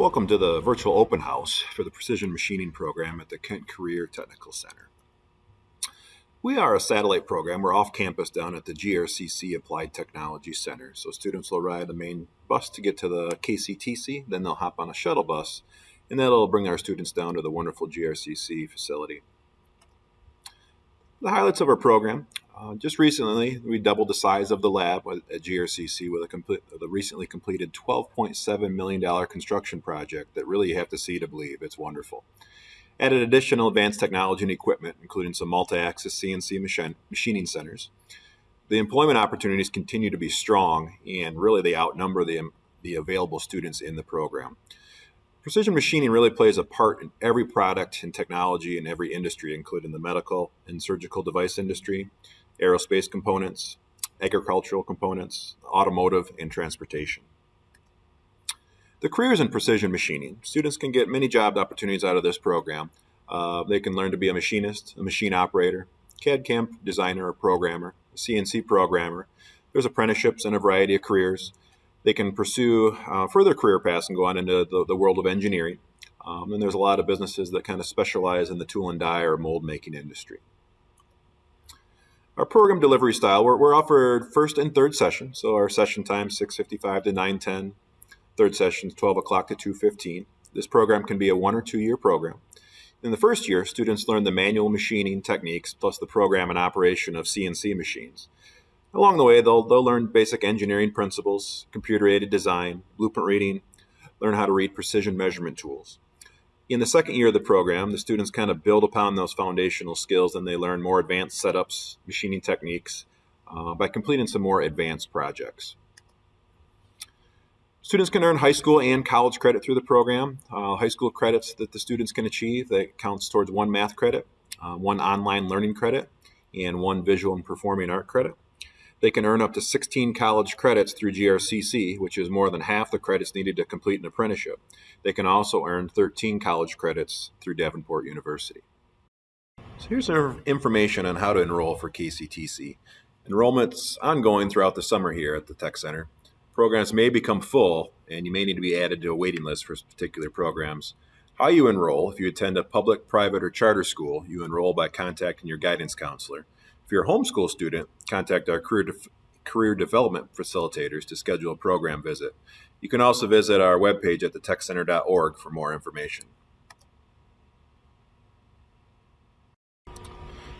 Welcome to the virtual open house for the Precision Machining program at the Kent Career Technical Center. We are a satellite program. We're off campus down at the GRCC Applied Technology Center. So students will ride the main bus to get to the KCTC, then they'll hop on a shuttle bus, and that'll bring our students down to the wonderful GRCC facility. The highlights of our program. Uh, just recently, we doubled the size of the lab at GRCC with a complete, the recently completed $12.7 million construction project that really you have to see to believe. It's wonderful. Added additional advanced technology and equipment, including some multi-axis CNC machining centers. The employment opportunities continue to be strong, and really they outnumber the, the available students in the program. Precision machining really plays a part in every product and technology in every industry, including the medical and surgical device industry, aerospace components, agricultural components, automotive, and transportation. The careers in precision machining. Students can get many job opportunities out of this program. Uh, they can learn to be a machinist, a machine operator, CAD-CAM designer or programmer, CNC programmer. There's apprenticeships and a variety of careers. They can pursue uh, further career paths and go on into the, the world of engineering. Um, and there's a lot of businesses that kind of specialize in the tool and die or mold making industry. Our program delivery style, we're, we're offered first and third session. So our session time, 6.55 to 9.10. Third session 12 o'clock to 2.15. This program can be a one or two year program. In the first year, students learn the manual machining techniques plus the program and operation of CNC machines. Along the way, they'll, they'll learn basic engineering principles, computer-aided design, blueprint reading, learn how to read precision measurement tools in the second year of the program, the students kind of build upon those foundational skills and they learn more advanced setups, machining techniques uh, by completing some more advanced projects. Students can earn high school and college credit through the program. Uh, high school credits that the students can achieve that counts towards one math credit, uh, one online learning credit, and one visual and performing art credit. They can earn up to 16 college credits through GRCC, which is more than half the credits needed to complete an apprenticeship. They can also earn 13 college credits through Davenport University. So here's some information on how to enroll for KCTC. Enrollment's ongoing throughout the summer here at the Tech Center. Programs may become full, and you may need to be added to a waiting list for particular programs. How you enroll, if you attend a public, private, or charter school, you enroll by contacting your guidance counselor. If you're a homeschool student, contact our career, de career development facilitators to schedule a program visit. You can also visit our webpage at thetechcenter.org for more information.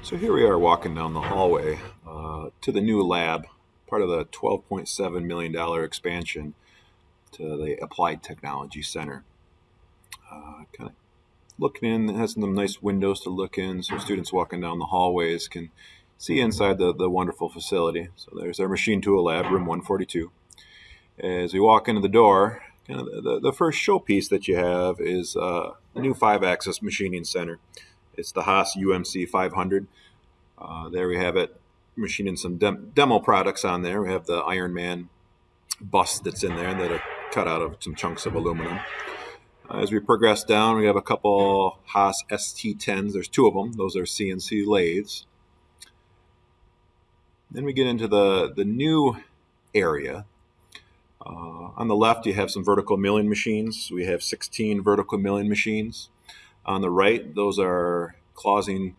So here we are walking down the hallway uh, to the new lab, part of the $12.7 million expansion to the Applied Technology Center. Uh, kind of looking in, it has some nice windows to look in, so students walking down the hallways can see inside the, the wonderful facility. So there's our machine tool lab, room 142. As we walk into the door, kind of the, the first showpiece that you have is uh, a new five-axis machining center. It's the Haas UMC 500. Uh, there we have it, machining some dem demo products on there. We have the Iron Man bust that's in there that are cut out of some chunks of aluminum. Uh, as we progress down, we have a couple Haas ST10s. There's two of them. Those are CNC lathes. Then we get into the, the new area. Uh, on the left, you have some vertical milling machines. We have 16 vertical milling machines. On the right, those are clausing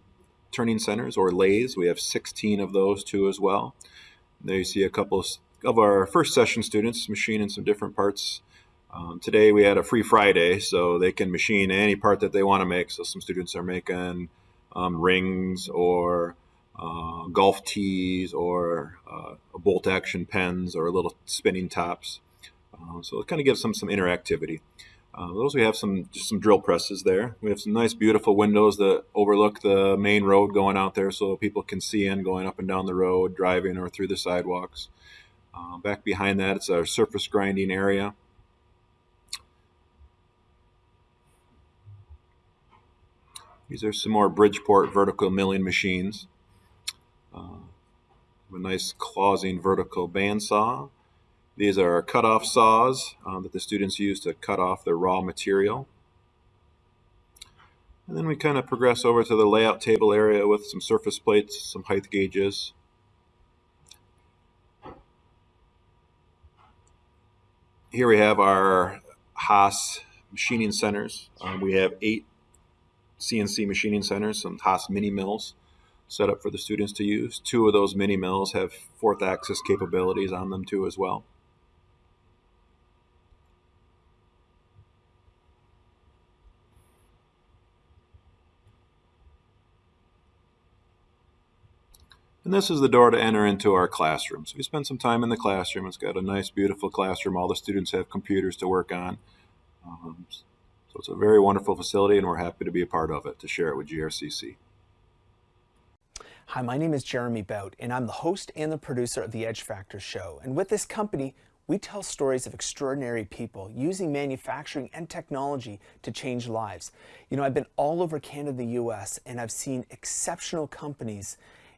turning centers or lathes. We have 16 of those too as well. There you see a couple of our first session students machining some different parts. Um, today we had a free Friday, so they can machine any part that they want to make. So some students are making um, rings or uh, golf tees or uh, bolt action pens or little spinning tops. Uh, so it kind of gives them some interactivity. Uh, those we have some just some drill presses there. We have some nice beautiful windows that overlook the main road going out there so people can see in going up and down the road, driving or through the sidewalks. Uh, back behind that it's our surface grinding area. These are some more Bridgeport vertical milling machines. Nice clausing vertical bandsaw. These are cut-off saws uh, that the students use to cut off the raw material. And then we kind of progress over to the layout table area with some surface plates, some height gauges. Here we have our Haas machining centers. Um, we have eight CNC machining centers, some Haas mini mills set up for the students to use. Two of those mini mills have fourth axis capabilities on them too as well. And this is the door to enter into our classroom. So we spend some time in the classroom. It's got a nice, beautiful classroom. All the students have computers to work on. Um, so it's a very wonderful facility, and we're happy to be a part of it, to share it with GRCC. Hi, my name is Jeremy Bout, and I'm the host and the producer of the Edge Factor Show. And with this company, we tell stories of extraordinary people using manufacturing and technology to change lives. You know, I've been all over Canada, the US, and I've seen exceptional companies.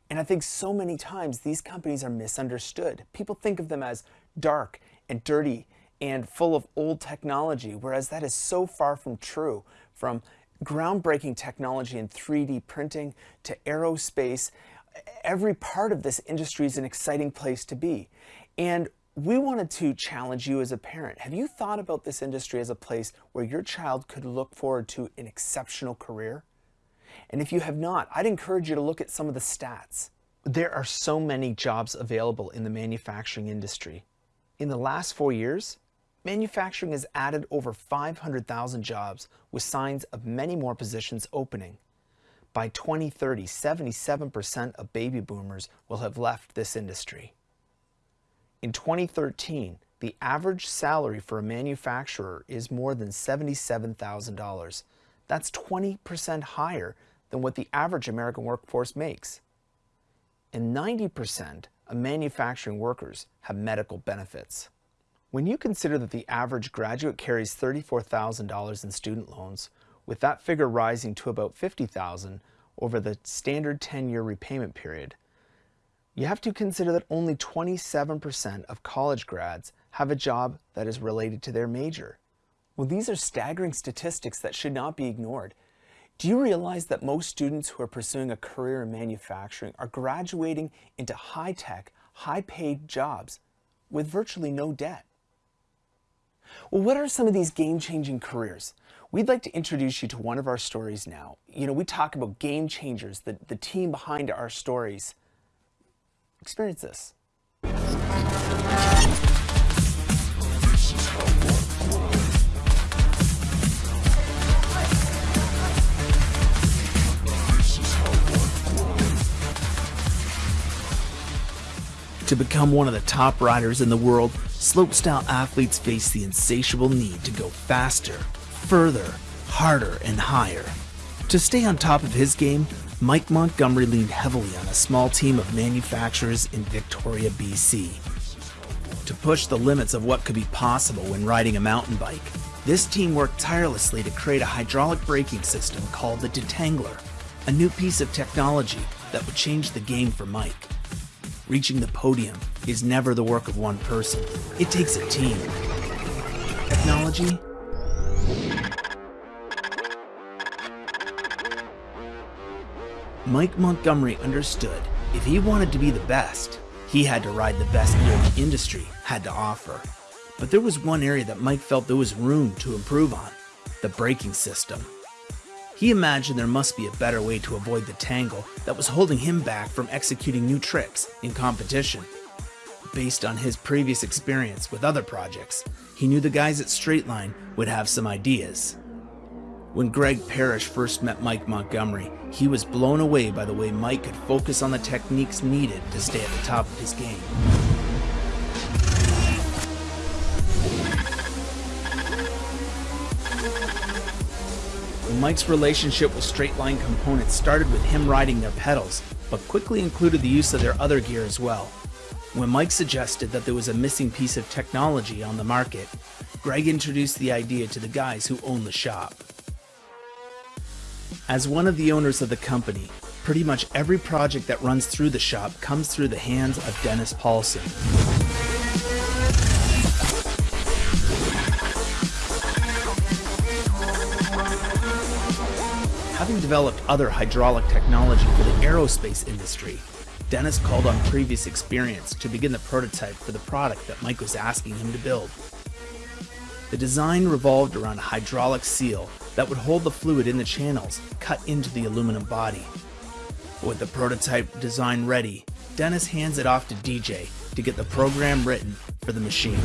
And I think so many times these companies are misunderstood. People think of them as dark and dirty and full of old technology, whereas that is so far from true. From groundbreaking technology in 3D printing to aerospace, every part of this industry is an exciting place to be. And we wanted to challenge you as a parent. Have you thought about this industry as a place where your child could look forward to an exceptional career? And if you have not, I'd encourage you to look at some of the stats. There are so many jobs available in the manufacturing industry. In the last four years, manufacturing has added over 500,000 jobs with signs of many more positions opening. By 2030, 77% of baby boomers will have left this industry. In 2013, the average salary for a manufacturer is more than $77,000. That's 20% higher than what the average American workforce makes. And 90% of manufacturing workers have medical benefits. When you consider that the average graduate carries $34,000 in student loans, with that figure rising to about $50,000 over the standard 10-year repayment period, you have to consider that only 27% of college grads have a job that is related to their major. Well, these are staggering statistics that should not be ignored. Do you realize that most students who are pursuing a career in manufacturing are graduating into high-tech, high-paid jobs with virtually no debt? Well, what are some of these game-changing careers? We'd like to introduce you to one of our stories now. You know, we talk about game changers, the, the team behind our stories. Experience this. To become one of the top riders in the world, slopestyle athletes face the insatiable need to go faster, further, harder, and higher. To stay on top of his game, Mike Montgomery leaned heavily on a small team of manufacturers in Victoria, BC. To push the limits of what could be possible when riding a mountain bike, this team worked tirelessly to create a hydraulic braking system called the Detangler, a new piece of technology that would change the game for Mike. Reaching the podium is never the work of one person. It takes a team. Technology Mike Montgomery understood if he wanted to be the best, he had to ride the best gear the industry had to offer. But there was one area that Mike felt there was room to improve on, the braking system. He imagined there must be a better way to avoid the tangle that was holding him back from executing new tricks in competition. Based on his previous experience with other projects, he knew the guys at Straitline would have some ideas. When Greg Parrish first met Mike Montgomery, he was blown away by the way Mike could focus on the techniques needed to stay at the top of his game. Mike's relationship with Straitline Components started with him riding their pedals, but quickly included the use of their other gear as well. When Mike suggested that there was a missing piece of technology on the market, Greg introduced the idea to the guys who own the shop. As one of the owners of the company, pretty much every project that runs through the shop comes through the hands of Dennis Paulson. Having developed other hydraulic technology for the aerospace industry, Dennis called on previous experience to begin the prototype for the product that Mike was asking him to build. The design revolved around a hydraulic seal that would hold the fluid in the channels cut into the aluminum body. With the prototype design ready, Dennis hands it off to DJ to get the program written for the machine.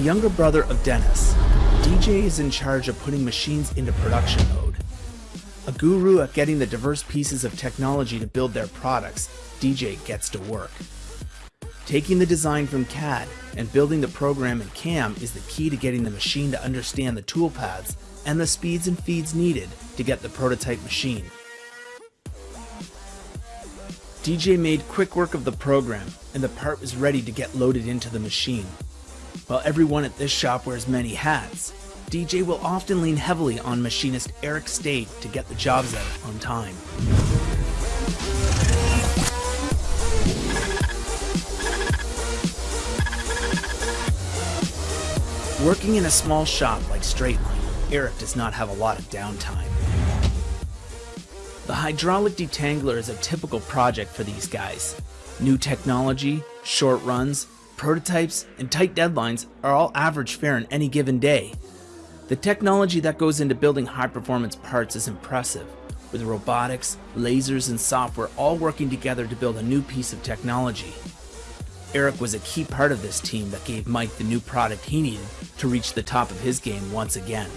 The younger brother of Dennis, DJ is in charge of putting machines into production mode. A guru at getting the diverse pieces of technology to build their products, DJ gets to work. Taking the design from CAD and building the program in CAM is the key to getting the machine to understand the toolpaths and the speeds and feeds needed to get the prototype machine. DJ made quick work of the program and the part was ready to get loaded into the machine. While everyone at this shop wears many hats, DJ will often lean heavily on machinist Eric Stade to get the jobs out on time. Working in a small shop like Straitline, Eric does not have a lot of downtime. The hydraulic detangler is a typical project for these guys. New technology, short runs, prototypes, and tight deadlines are all average fare in any given day. The technology that goes into building high performance parts is impressive, with robotics, lasers, and software all working together to build a new piece of technology. Eric was a key part of this team that gave Mike the new product he needed to reach the top of his game once again.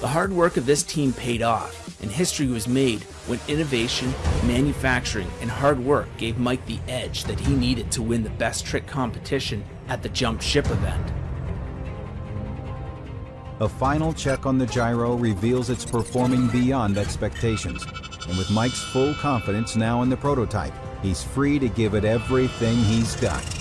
The hard work of this team paid off, and history was made when innovation, manufacturing, and hard work gave Mike the edge that he needed to win the best trick competition at the Jump Ship event. A final check on the gyro reveals it's performing beyond expectations, and with Mike's full confidence now in the prototype, he's free to give it everything he's got.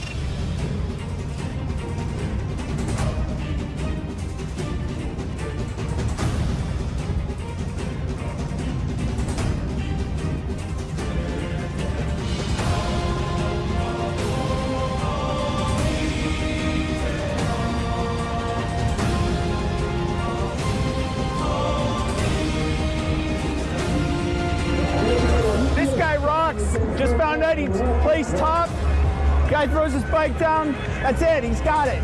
Guy throws his bike down. That's it. He's got it.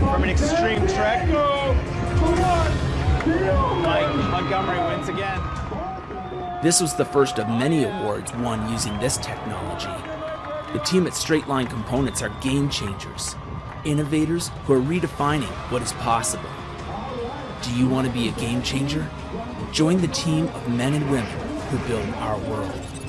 From an extreme trek. Mike Montgomery wins again. This was the first of many awards won using this technology. The team at Straitline Components are game changers, innovators who are redefining what is possible. Do you want to be a game changer? Join the team of men and women who build our world.